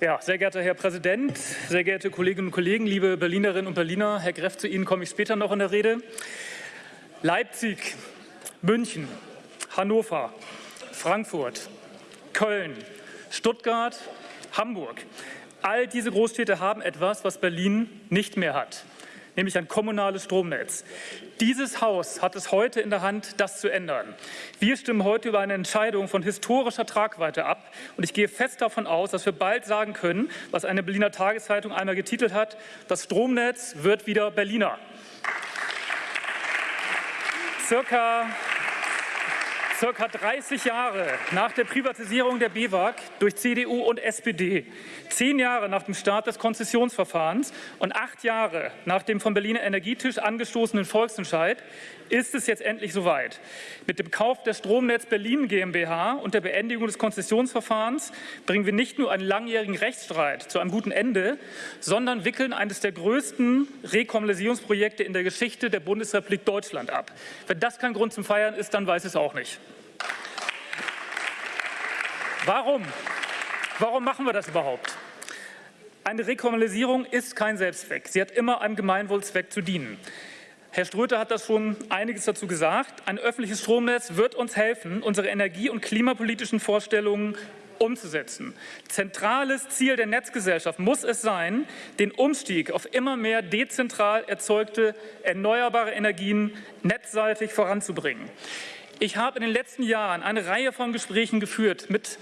Ja, sehr geehrter Herr Präsident, sehr geehrte Kolleginnen und Kollegen, liebe Berlinerinnen und Berliner, Herr Greff, zu Ihnen komme ich später noch in der Rede. Leipzig, München, Hannover, Frankfurt, Köln, Stuttgart, Hamburg. All diese Großstädte haben etwas, was Berlin nicht mehr hat nämlich ein kommunales Stromnetz. Dieses Haus hat es heute in der Hand, das zu ändern. Wir stimmen heute über eine Entscheidung von historischer Tragweite ab. Und ich gehe fest davon aus, dass wir bald sagen können, was eine Berliner Tageszeitung einmal getitelt hat, das Stromnetz wird wieder Berliner. Circa circa 30 Jahre nach der Privatisierung der BEWAG durch CDU und SPD, zehn Jahre nach dem Start des Konzessionsverfahrens und acht Jahre nach dem vom Berliner Energietisch angestoßenen Volksentscheid ist es jetzt endlich soweit. Mit dem Kauf der Stromnetz Berlin GmbH und der Beendigung des Konzessionsverfahrens bringen wir nicht nur einen langjährigen Rechtsstreit zu einem guten Ende, sondern wickeln eines der größten Rekommunalisierungsprojekte in der Geschichte der Bundesrepublik Deutschland ab. Wenn das kein Grund zum Feiern ist, dann weiß ich es auch nicht. Warum? Warum machen wir das überhaupt? Eine Rekommunalisierung ist kein Selbstzweck. Sie hat immer einem Gemeinwohlzweck zu dienen. Herr Ströter hat das schon einiges dazu gesagt. Ein öffentliches Stromnetz wird uns helfen, unsere energie- und klimapolitischen Vorstellungen umzusetzen. Zentrales Ziel der Netzgesellschaft muss es sein, den Umstieg auf immer mehr dezentral erzeugte erneuerbare Energien netzseitig voranzubringen. Ich habe in den letzten Jahren eine Reihe von Gesprächen geführt mit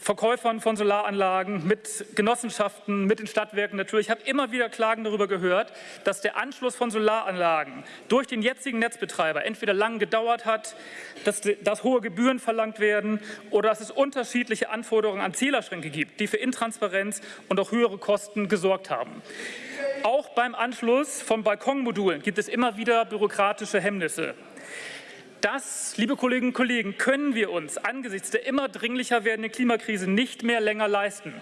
Verkäufern von Solaranlagen, mit Genossenschaften, mit den Stadtwerken natürlich. Ich habe immer wieder Klagen darüber gehört, dass der Anschluss von Solaranlagen durch den jetzigen Netzbetreiber entweder lang gedauert hat, dass, dass hohe Gebühren verlangt werden oder dass es unterschiedliche Anforderungen an Zählerschränke gibt, die für Intransparenz und auch höhere Kosten gesorgt haben. Auch beim Anschluss von Balkonmodulen gibt es immer wieder bürokratische Hemmnisse. Das, liebe Kolleginnen und Kollegen, können wir uns angesichts der immer dringlicher werdenden Klimakrise nicht mehr länger leisten.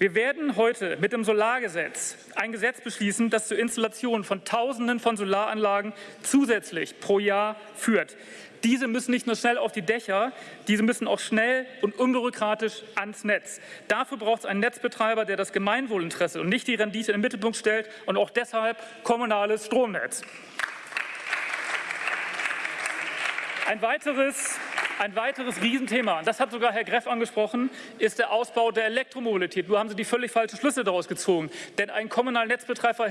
Wir werden heute mit dem Solargesetz ein Gesetz beschließen, das zur Installation von Tausenden von Solaranlagen zusätzlich pro Jahr führt. Diese müssen nicht nur schnell auf die Dächer, diese müssen auch schnell und unbürokratisch ans Netz. Dafür braucht es einen Netzbetreiber, der das Gemeinwohlinteresse und nicht die Rendite in den Mittelpunkt stellt und auch deshalb kommunales Stromnetz. Ein weiteres, ein weiteres Riesenthema, und das hat sogar Herr Greff angesprochen, ist der Ausbau der Elektromobilität. Nur haben Sie die völlig falschen Schlüsse daraus gezogen. Denn ein kommunaler Netzbetreiber,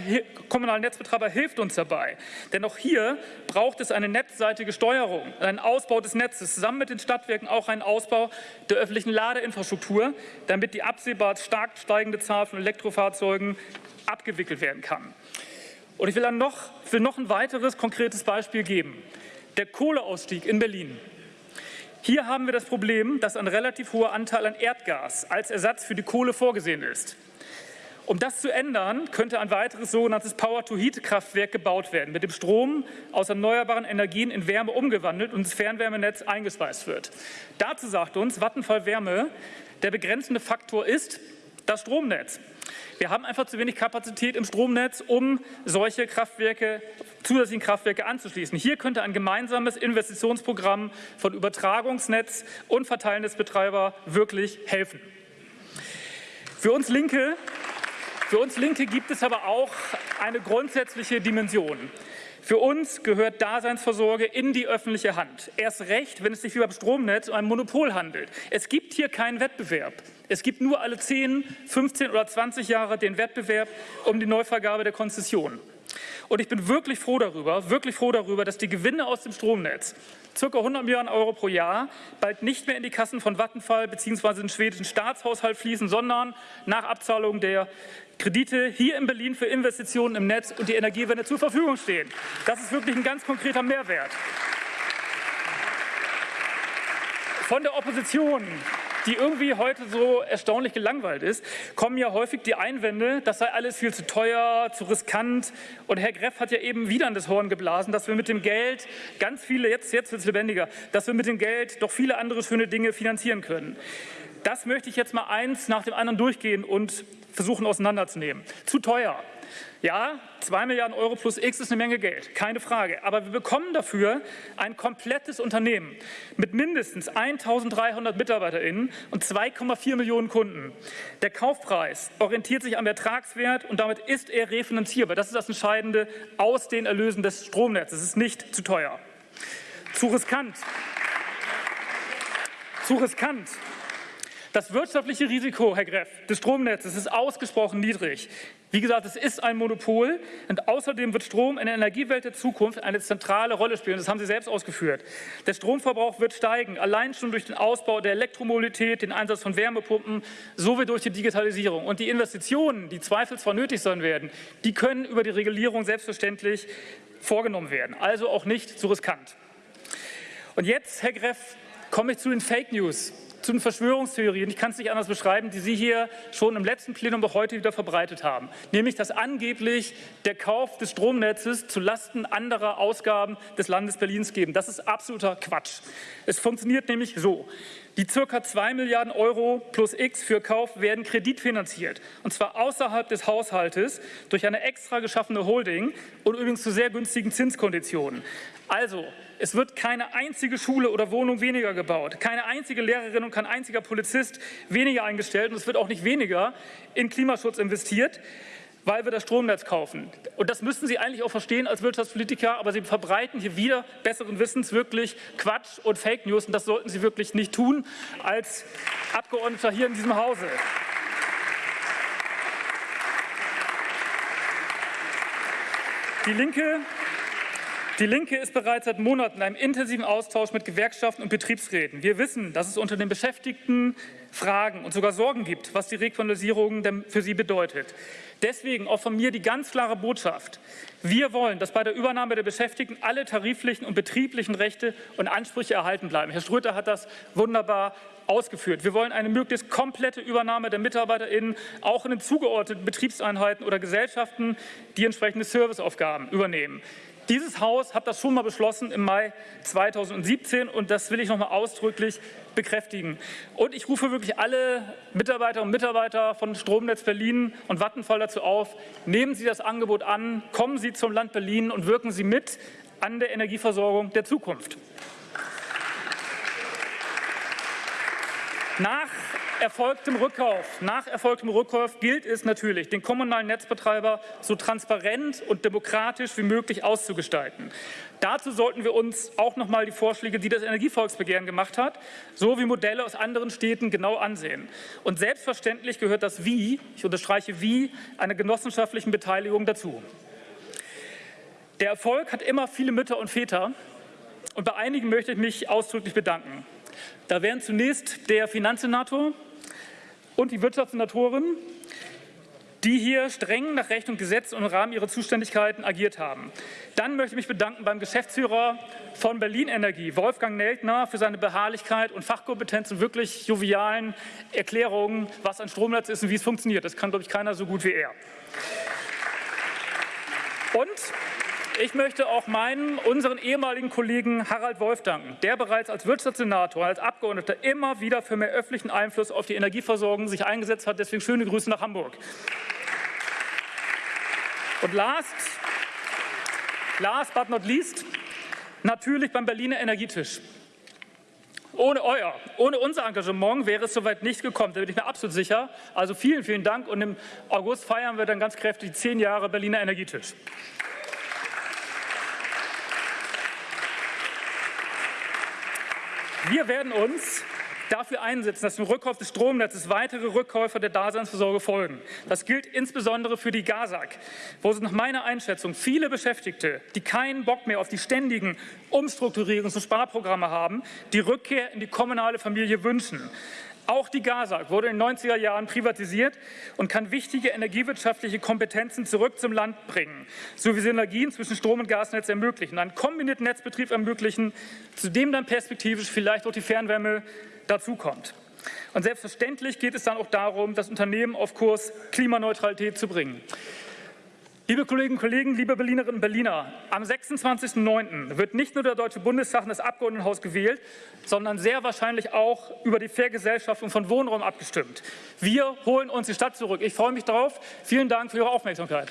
kommunaler Netzbetreiber hilft uns dabei. Denn auch hier braucht es eine netzseitige Steuerung, einen Ausbau des Netzes, zusammen mit den Stadtwerken auch einen Ausbau der öffentlichen Ladeinfrastruktur, damit die absehbar stark steigende Zahl von Elektrofahrzeugen abgewickelt werden kann. Und ich will dann noch, will noch ein weiteres konkretes Beispiel geben der Kohleausstieg in Berlin. Hier haben wir das Problem, dass ein relativ hoher Anteil an Erdgas als Ersatz für die Kohle vorgesehen ist. Um das zu ändern, könnte ein weiteres sogenanntes Power-to-Heat-Kraftwerk gebaut werden, mit dem Strom aus erneuerbaren Energien in Wärme umgewandelt und ins Fernwärmenetz eingespeist wird. Dazu sagt uns Vattenfall Wärme, der begrenzende Faktor ist das Stromnetz. Wir haben einfach zu wenig Kapazität im Stromnetz, um solche Kraftwerke, zusätzlichen Kraftwerke anzuschließen. Hier könnte ein gemeinsames Investitionsprogramm von Übertragungsnetz und Verteilnetzbetreiber wirklich helfen. Für uns Linke für uns Linke gibt es aber auch eine grundsätzliche Dimension. Für uns gehört Daseinsvorsorge in die öffentliche Hand. Erst recht, wenn es sich wie beim Stromnetz um ein Monopol handelt. Es gibt hier keinen Wettbewerb. Es gibt nur alle 10, 15 oder 20 Jahre den Wettbewerb um die Neuvergabe der Konzession. Und ich bin wirklich froh darüber, wirklich froh darüber, dass die Gewinne aus dem Stromnetz, ca. 100 Milliarden Euro pro Jahr, bald nicht mehr in die Kassen von Vattenfall bzw. den schwedischen Staatshaushalt fließen, sondern nach Abzahlung der Kredite hier in Berlin für Investitionen im Netz und die Energiewende zur Verfügung stehen. Das ist wirklich ein ganz konkreter Mehrwert. Von der Opposition die irgendwie heute so erstaunlich gelangweilt ist, kommen ja häufig die Einwände, das sei alles viel zu teuer, zu riskant. Und Herr Greff hat ja eben wieder an das Horn geblasen, dass wir mit dem Geld ganz viele, jetzt, jetzt wird es lebendiger, dass wir mit dem Geld doch viele andere schöne Dinge finanzieren können. Das möchte ich jetzt mal eins nach dem anderen durchgehen und versuchen auseinanderzunehmen. Zu teuer. Ja, 2 Milliarden Euro plus X ist eine Menge Geld, keine Frage. Aber wir bekommen dafür ein komplettes Unternehmen mit mindestens 1.300 MitarbeiterInnen und 2,4 Millionen Kunden. Der Kaufpreis orientiert sich am Ertragswert und damit ist er refinanzierbar. Das ist das Entscheidende aus den Erlösen des Stromnetzes. Es ist nicht zu teuer. Zu riskant. Zu riskant. Das wirtschaftliche Risiko, Herr Greff, des Stromnetzes ist ausgesprochen niedrig. Wie gesagt, es ist ein Monopol und außerdem wird Strom in der Energiewelt der Zukunft eine zentrale Rolle spielen. Das haben Sie selbst ausgeführt. Der Stromverbrauch wird steigen, allein schon durch den Ausbau der Elektromobilität, den Einsatz von Wärmepumpen sowie durch die Digitalisierung. Und die Investitionen, die zweifelsfrei nötig sein werden, die können über die Regulierung selbstverständlich vorgenommen werden. Also auch nicht zu riskant. Und jetzt, Herr Greff, komme ich zu den Fake News zu den Verschwörungstheorien, ich kann es nicht anders beschreiben, die Sie hier schon im letzten Plenum auch heute wieder verbreitet haben. Nämlich, dass angeblich der Kauf des Stromnetzes zu Lasten anderer Ausgaben des Landes Berlins geben. Das ist absoluter Quatsch. Es funktioniert nämlich so. Die ca. 2 Milliarden Euro plus X für Kauf werden kreditfinanziert, und zwar außerhalb des Haushaltes durch eine extra geschaffene Holding und übrigens zu sehr günstigen Zinskonditionen. Also, es wird keine einzige Schule oder Wohnung weniger gebaut, keine einzige Lehrerin und kein einziger Polizist weniger eingestellt und es wird auch nicht weniger in Klimaschutz investiert, weil wir das Stromnetz kaufen. Und das müssten Sie eigentlich auch verstehen als Wirtschaftspolitiker, aber Sie verbreiten hier wieder besseren Wissens wirklich Quatsch und Fake News und das sollten Sie wirklich nicht tun als Abgeordneter hier in diesem Hause. Die Linke die Linke ist bereits seit Monaten in einem intensiven Austausch mit Gewerkschaften und Betriebsräten. Wir wissen, dass es unter den Beschäftigten Fragen und sogar Sorgen gibt, was die Requalisierung für sie bedeutet. Deswegen auch von mir die ganz klare Botschaft. Wir wollen, dass bei der Übernahme der Beschäftigten alle tariflichen und betrieblichen Rechte und Ansprüche erhalten bleiben. Herr Schröter hat das wunderbar ausgeführt. Wir wollen eine möglichst komplette Übernahme der MitarbeiterInnen auch in den zugeordneten Betriebseinheiten oder Gesellschaften, die entsprechende Serviceaufgaben übernehmen. Dieses Haus hat das schon mal beschlossen im Mai 2017 und das will ich noch mal ausdrücklich bekräftigen. Und ich rufe wirklich alle Mitarbeiter und Mitarbeiter von Stromnetz Berlin und Vattenfall dazu auf, nehmen Sie das Angebot an, kommen Sie zum Land Berlin und wirken Sie mit an der Energieversorgung der Zukunft. Nach erfolgtem Rückkauf, nach erfolgtem Rückkauf gilt es natürlich, den kommunalen Netzbetreiber so transparent und demokratisch wie möglich auszugestalten. Dazu sollten wir uns auch noch mal die Vorschläge, die das Energievolksbegehren gemacht hat, sowie Modelle aus anderen Städten genau ansehen. Und selbstverständlich gehört das Wie, ich unterstreiche Wie, einer genossenschaftlichen Beteiligung dazu. Der Erfolg hat immer viele Mütter und Väter und bei einigen möchte ich mich ausdrücklich bedanken. Da wären zunächst der Finanzsenator, und die Wirtschaftssenatoren, die hier streng nach Recht und Gesetz und im Rahmen ihrer Zuständigkeiten agiert haben. Dann möchte ich mich bedanken beim Geschäftsführer von Berlin Energie, Wolfgang Neltner, für seine Beharrlichkeit und Fachkompetenz und wirklich jovialen Erklärungen, was ein Stromnetz ist und wie es funktioniert. Das kann, glaube ich, keiner so gut wie er. Und ich möchte auch meinen, unseren ehemaligen Kollegen Harald Wolf danken, der bereits als Wirtschaftssenator, als Abgeordneter immer wieder für mehr öffentlichen Einfluss auf die Energieversorgung sich eingesetzt hat. Deswegen schöne Grüße nach Hamburg. Und last, last but not least, natürlich beim Berliner Energietisch. Ohne euer, ohne unser Engagement wäre es soweit nicht gekommen, da bin ich mir absolut sicher. Also vielen, vielen Dank und im August feiern wir dann ganz kräftig zehn Jahre Berliner Energietisch. Wir werden uns dafür einsetzen, dass dem Rückkauf des Stromnetzes weitere Rückkäufer der Daseinsvorsorge folgen. Das gilt insbesondere für die GASAG, wo es nach meiner Einschätzung viele Beschäftigte, die keinen Bock mehr auf die ständigen Umstrukturierungs- und Sparprogramme haben, die Rückkehr in die kommunale Familie wünschen. Auch die GASAG wurde in den 90er Jahren privatisiert und kann wichtige energiewirtschaftliche Kompetenzen zurück zum Land bringen, sowie Synergien zwischen Strom- und Gasnetz ermöglichen, einen kombinierten Netzbetrieb ermöglichen, zu dem dann perspektivisch vielleicht auch die Fernwärme dazukommt. Und selbstverständlich geht es dann auch darum, das Unternehmen auf Kurs Klimaneutralität zu bringen. Liebe Kolleginnen und Kollegen, liebe Berlinerinnen und Berliner, am 26.09. wird nicht nur der Deutsche Bundestag und das Abgeordnetenhaus gewählt, sondern sehr wahrscheinlich auch über die Vergesellschaftung von Wohnraum abgestimmt. Wir holen uns die Stadt zurück. Ich freue mich darauf. Vielen Dank für Ihre Aufmerksamkeit.